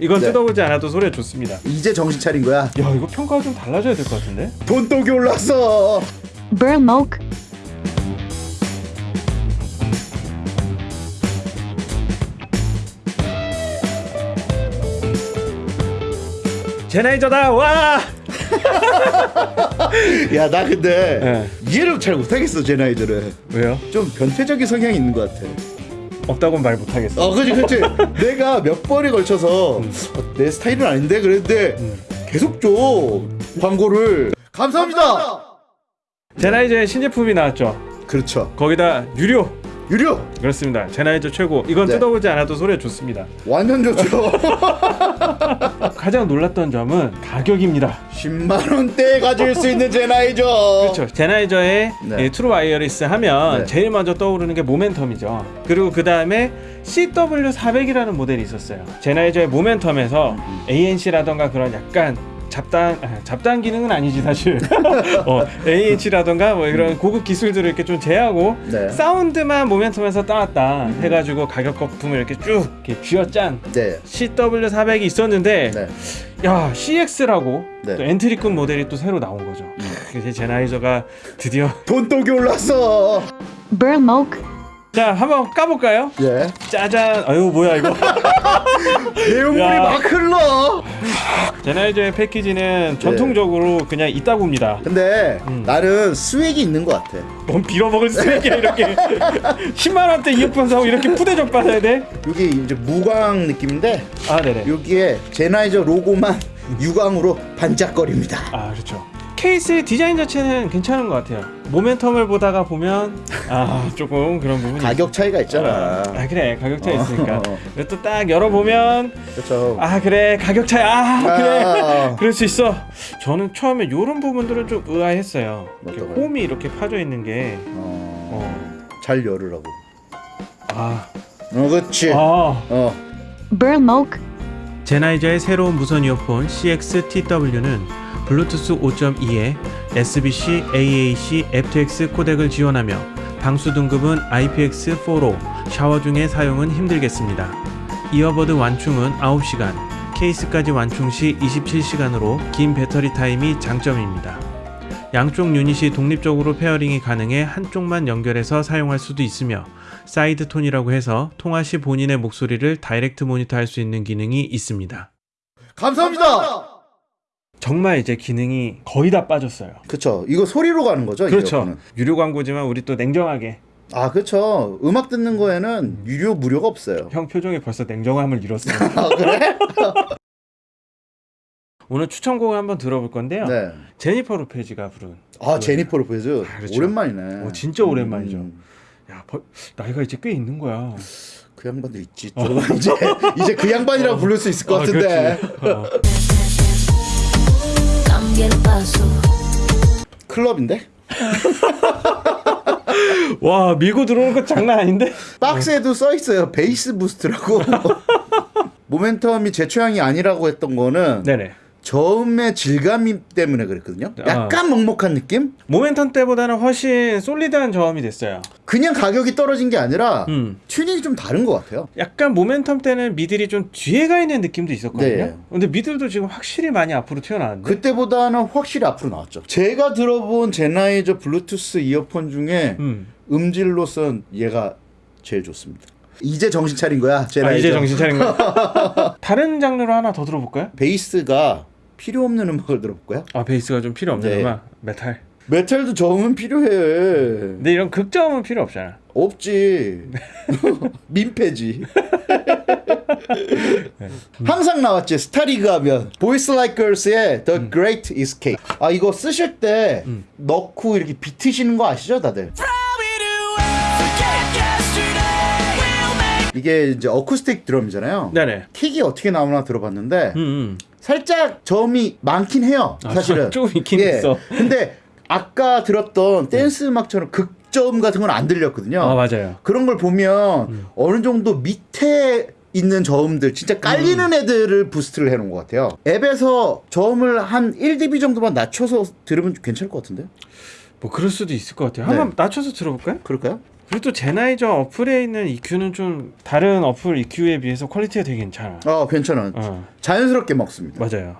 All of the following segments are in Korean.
이건 네. 뜯어보지 않아도 소리가 좋습니다. 이제 정신 차린 거야. 야 이거 평가가 좀 달라져야 될 것 같은데? 돈독이 올랐어. Burmoke, 제나이저다 와! 야 나 근데 네. 이해를 잘 못하겠어 제 나이들은. 왜요? 좀 변태적인 성향이 있는 것 같아. 없다고는 말 못하겠어. 어, 그지, 그지. 내가 몇 번에 걸쳐서 음. 어, 내 스타일은 아닌데 그랬는데 계속 줘 광고를. 감사합니다. 젠하이저의 신제품이 나왔죠. 그렇죠. 거기다 유료. 유료 그렇습니다. 젠하이저 최고. 이건 네. 뜯어보지 않아도 소리가 좋습니다. 완전 좋죠. 가장 놀랐던 점은 가격입니다. 10만 원대에 가질 수 있는 젠하이저. 그렇죠. 젠하이저의 네. 이 True Wireless 하면 네. 제일 먼저 떠오르는 게 모멘텀이죠. 그리고 그 다음에 CW400이라는 모델이 있었어요. 제나이저의 모멘텀에서 음. ANC라던가 그런 약간 잡단 아, 잡단 기능은 아니지 사실. 어, AH라던가 뭐 이런 고급 기술들을 이렇게 좀 제하고 네. 사운드만 모멘텀에서 따왔다 해가지고 가격 거품을 이렇게 쭉 이렇게 쥐어짠 네. CW400이 있었는데 네. 야 CX라고 네. 음. 또 엔트리급 모델이 또 새로 나온 거죠. 이제 제나이저가 드디어 돈독이 올랐어. 자 한번 까볼까요? 예. 짜잔. 아유 뭐야 이거. 내용물이 야. 막 흘러. 제나이저의 패키지는 전통적으로 그냥 있다고입니다. 근데 음. 나는 스웩이 있는 것 같아. 뭔 빌어먹을 쓰레기야 이렇게 10만 원대 이어폰 사고 이렇게 푸대접 받아야 돼? 여기 이제 무광 느낌인데 아 네네. 여기에 제나이저 로고만 유광으로 반짝거립니다. 아 그렇죠. 케이스의 디자인 자체는 괜찮은 것 같아요. 모멘텀을 보다가 보면 아 조금 그런 부분이 가격 차이가 있잖아. 아 그래 가격 차이 있으니까. 어. 또딱 열어보면 그렇죠. 아 그래 가격 차이 아 그래 아. 그럴 수 있어. 저는 처음에 이런 부분들은 좀 의아했어요. 이렇게? 홈이 이렇게 파져 있는 게 어, 어. 잘 열으라고. 아. 어, 그렇지. 아. 어. 젠하이저의 새로운 무선 이어폰 CX-TW는 블루투스 5.2에 SBC, AAC, aptX 코덱을 지원하며 방수 등급은 IPX4로 샤워 중에 사용은 힘들겠습니다. earbud 완충은 9시간, 케이스까지 완충 시 27시간으로 긴 배터리 타임이 장점입니다. 양쪽 유닛이 독립적으로 pairing이 가능해 한쪽만 연결해서 사용할 수도 있으며 side tone이라고 해서 통화 시 본인의 목소리를 direct monitor할 수 있는 기능이 있습니다. 감사합니다. 정말 이제 기능이 거의 다 빠졌어요. 그렇죠. 이거 소리로 가는 거죠? 이 그렇죠. 유료 광고지만 우리 또 냉정하게 아, 그렇죠. 음악 듣는 거에는 유료 무료가 없어요. 형 표정이 벌써 냉정함을 잃었어요. 아, 그래? 오늘 추천곡을 한번 들어볼 건데요. 네. 제니퍼 로페즈가 부른. 아, 제니퍼 로페즈. 아, 그렇죠. 오랜만이네. 어, 진짜 오랜만이죠. 음, 야, 벌, 나이가 이제 꽤 있는 거야. 그 양반도 있지. 좀 이제 이제 그 양반이라고 부를 수 있을 것 어, 같은데. 클럽인데? 와 밀고 들어오는 거 장난 아닌데? 박스에도 써 있어요. 베이스 부스트라고. 모멘텀이 제 취향이 아니라고 했던 거는 네네. 저음의 질감 때문에 그랬거든요. 약간 먹먹한 느낌? 모멘텀 때보다는 훨씬 솔리드한 저음이 됐어요. 그냥 가격이 떨어진 게 아니라 음. 튜닝이 좀 다른 것 같아요. 약간 모멘텀 때는 미들이 좀 뒤에 가 있는 느낌도 있었거든요. 네. 근데 미들도 지금 확실히 많이 앞으로 튀어나왔는데. 그때보다는 확실히 앞으로 나왔죠. 제가 들어본 제나이저 블루투스 이어폰 중에 음. 음질로선 얘가 제일 좋습니다. 이제 정신 차린 거야, 아, 제나이저. 이제 정신 차린 거. 다른 장르로 하나 더 들어볼까요? 베이스가 필요 없는 음악을 들어볼까요? 아 베이스가 좀 필요 없는 네. 음악 메탈. 메탈도 저음은 필요해. 근데 이런 극저음은 필요 없잖아. 없지. 민폐지. 항상 나왔지. 스타리그 하면 Boys Like Girls의 The Great Escape. 아 이거 쓰실 때 넣고 이렇게 비트시는 거 아시죠, 다들? 이게 이제 어쿠스틱 드럼이잖아요. 네네. 킥이 어떻게 나오나 들어봤는데 음, 음. 살짝 저음이 많긴 해요. 아, 사실은 조금 있긴 예. 있어. 근데 아까 들었던 댄스 음악처럼 극저음 같은 건 안 들렸거든요. 아 맞아요. 그런 걸 보면 어느 정도 밑에 있는 저음들 진짜 깔리는 애들을 boost를 해놓은 것 같아요. 앱에서 저음을 한 1dB 정도만 낮춰서 들으면 괜찮을 것 같은데? 뭐 그럴 수도 있을 것 같아요. 네. 한번 낮춰서 들어볼까요? 그럴까요? 그리고 또 젠하이저 어플에 있는 EQ는 좀 다른 어플 EQ에 비해서 quality가 되게 괜찮아. 어 괜찮아. 어, 자연스럽게 먹습니다. 맞아요.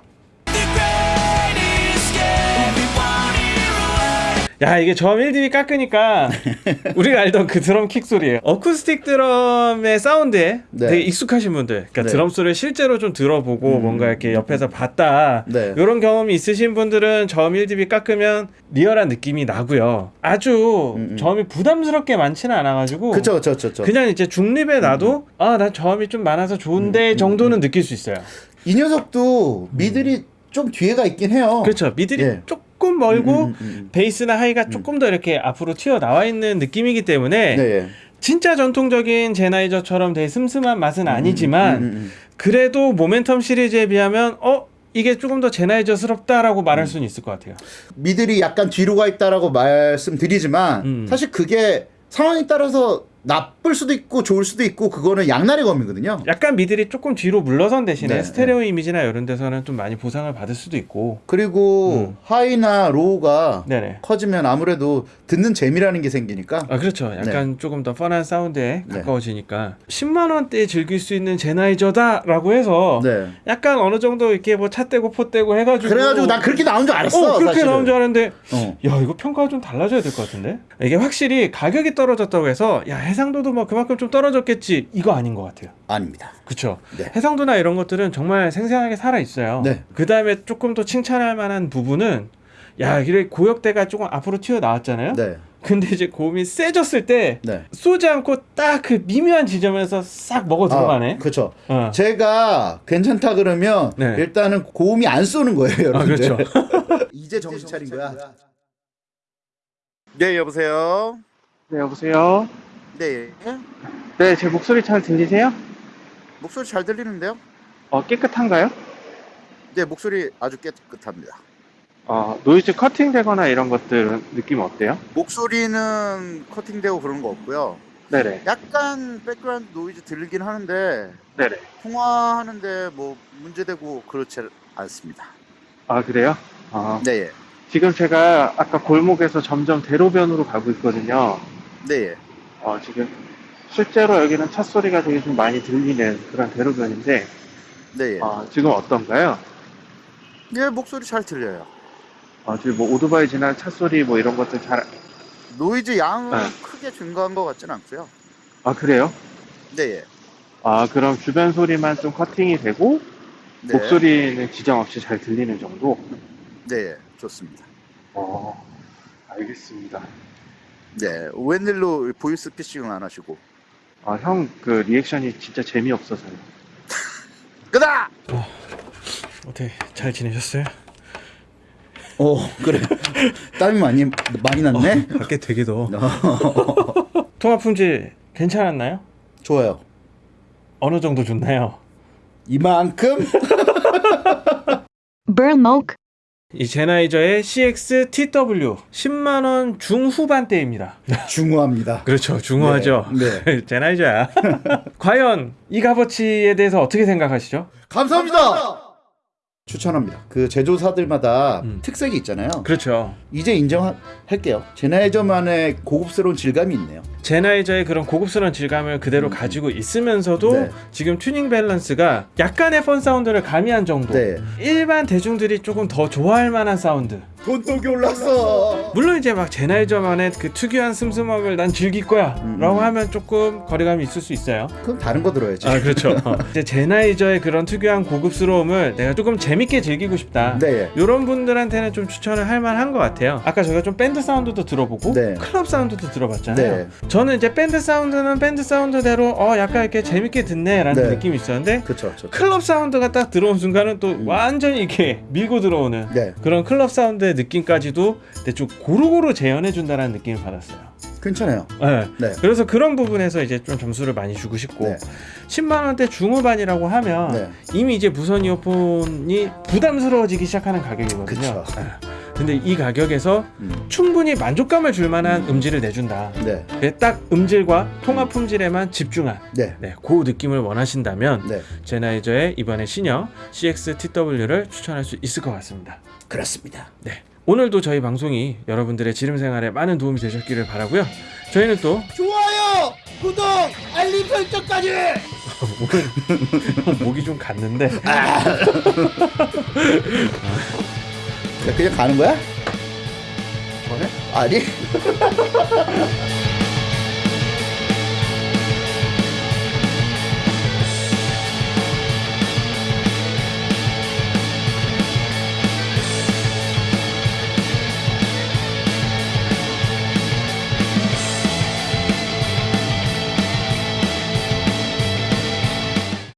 야 이게 저음 1dB 깎으니까 우리가 알던 그 드럼 킥 소리예요. 어쿠스틱 드럼의 사운드에 네. 되게 익숙하신 분들, 그러니까 네. 드럼 소리를 실제로 좀 들어보고 뭔가 이렇게 옆에서 봤다 네. 이런 경험이 있으신 분들은 저음 1dB 깎으면 리얼한 느낌이 나고요. 아주 음, 음. 저음이 부담스럽게 많지는 않아가지고 그쵸 그쵸 그쵸. 그냥 이제 중립에 놔도 음. 아난 저음이 좀 많아서 좋은데 정도는 느낄 수 있어요. 이 녀석도 미들이 좀 뒤에가 있긴 해요. 그렇죠. 미들이 예. 조금 멀고 음, 음, 음. 베이스나 하이가 조금 더 이렇게 앞으로 튀어 나와 있는 느낌이기 때문에 네. 예. 진짜 전통적인 제나이저처럼 되게 슴슴한 맛은 아니지만 음, 음, 음. 그래도 모멘텀 시리즈에 비하면 어 이게 조금 더 제나이저스럽다라고 말할 음. 수는 있을 것 같아요. 미들이 약간 뒤로 가 있다라고 말씀드리지만 음. 사실 그게 상황에 따라서 나쁠 수도 있고 좋을 수도 있고 그거는 양날의 검이거든요. 약간 미들이 조금 뒤로 물러선 대신에 네, 스테레오 이미지나 이런 데서는 좀 많이 보상을 받을 수도 있고. 그리고 음. high나 low가 네네. 커지면 아무래도 듣는 재미라는 게 생기니까 아 그렇죠. 약간 조금 더 fun한 사운드에 네. 가까워지니까 10만 원대에 즐길 수 있는 젠하이저다라고 해서 네. 약간 어느 정도 이렇게 뭐 차 떼고 포 떼고 해가지고 그래가지고 난 그렇게 나온 줄 알았어. 어 그렇게. 나온 줄 알았는데 어. 야 이거 평가가 좀 달라져야 될 것 같은데 이게 확실히 가격이 떨어졌다고 해서 야 해상도도 뭐 그만큼 좀 떨어졌겠지 이거 아닌 것 같아요. 아닙니다. 그쵸 네. 해상도나 이런 것들은 정말 생생하게 살아 있어요. 네. 그 다음에 조금 더 칭찬할 만한 부분은 야 이래 고역대가 조금 앞으로 튀어 나왔잖아요. 네. 근데 이제 고음이 세졌을 때 네. 쏘지 않고 딱 그 미묘한 지점에서 싹 먹어 들어가네. 아, 그렇죠. 어. 제가 괜찮다 그러면 네. 일단은 고음이 안 쏘는 거예요, 아 여러분들. 그렇죠. 이제 정신 차린 거야. 네, 여보세요. 네, 여보세요? 네. 네, 제 목소리 잘 들리세요? 목소리 잘 들리는데요? 어, 깨끗한가요? 네, 목소리 아주 깨끗합니다. 어, 노이즈 커팅 되거나 이런 것들은 느낌 어때요? 목소리는 커팅되고 그런 거 없고요. 네네. 약간 백그라운드 노이즈 들리긴 하는데 네네. 통화하는데 뭐 문제되고 그렇지 않습니다. 아, 그래요? 어, 네, 예. 지금 제가 아까 골목에서 점점 대로변으로 가고 있거든요. 네, 예. 어, 지금 실제로 여기는 차 소리가 되게 좀 많이 들리는 그런 대로변인데, 네, 예. 어, 지금 어떤가요? 예, 목소리 잘 들려요. 어, 지금 뭐 오토바이 지나 차 소리 뭐 이런 것들 잘, 노이즈 양은 네. 크게 증가한 것 같진 않고요. 아, 그래요? 네, 예. 아, 그럼 주변 소리만 좀 커팅이 되고, 네. 목소리는 지장 없이 잘 들리는 정도? 네, 예. 좋습니다. 어, 알겠습니다. 네, 웬일로 보이스 피싱을 안 하시고? 아, 형, 그 reaction이 진짜 재미없어서요. 끄다! 어떻게 잘 지내셨어요? 어, 그래. 땀이 많이 많이 났네. 밖에 되게 더워. 통화 품질 괜찮았나요? 좋아요. 어느 정도 좋나요? 이만큼 Burlmoke, 이 젠하이저의 CX TW 10만 원 중후반대입니다. 중요합니다. 그렇죠, 중후하죠. 네, 젠하이저야. 과연 이 값어치에 대해서 어떻게 생각하시죠? 감사합니다. 추천합니다. 그 제조사들마다 음. 특색이 있잖아요. 그렇죠. 이제 인정할게요. 젠하이저만의 고급스러운 질감이 있네요. 젠하이저의 그런 고급스러운 질감을 그대로 가지고 있으면서도 네. 지금 튜닝 밸런스가 약간의 fun 사운드를 가미한 정도. 네. 일반 대중들이 조금 더 좋아할 만한 사운드. 돈독이 올랐어. 물론 이제 막 젠하이저만의 그 특유한 슴슴함을 난 즐길 거야 음. 라고 하면 조금 거리감이 있을 수 있어요 그럼 다른 거 들어야지. 아 그렇죠 이제 젠하이저의 그런 특유한 고급스러움을 내가 조금 재밌게 즐기고 싶다 네. 이런 분들한테는 좀 추천을 할 만한 것 같아요 아까 저희가 좀 밴드 사운드도 들어보고 네. 클럽 사운드도 들어봤잖아요 네. 저는 이제 밴드 사운드는 밴드 사운드대로 어 약간 이렇게 재밌게 듣네 라는 네. 느낌이 있었는데 그렇죠. 그렇죠. 클럽 사운드가 딱 들어온 순간은 또 음. 완전히 이렇게 밀고 들어오는 네. 그런 클럽 사운드의 느낌까지도 좀 고루고루 재현해 준다는 느낌을 받았어요. 괜찮아요. 네. 네. 그래서 그런 부분에서 이제 좀 점수를 많이 주고 싶고 네. 10만 원대 중후반이라고 하면 네. 이미 이제 무선 이어폰이 부담스러워지기 시작하는 가격이거든요. 네. 근데 이 가격에서 음. 충분히 만족감을 줄 만한 음질을 내준다. 네. 딱 음질과 통화 품질에만 집중한 네. 네, 그 느낌을 원하신다면 네. 제나이저의 이번에 신형 CX-TW를 추천할 수 있을 것 같습니다. 그렇습니다. 네. 오늘도 저희 방송이 여러분들의 지름 생활에 많은 도움이 되셨기를 바라고요. 저희는 또 좋아요, 구독, 알림 설정까지. 오늘 목이 좀 갔는데 야, 그냥 가는 거야? 뭐래? 아니.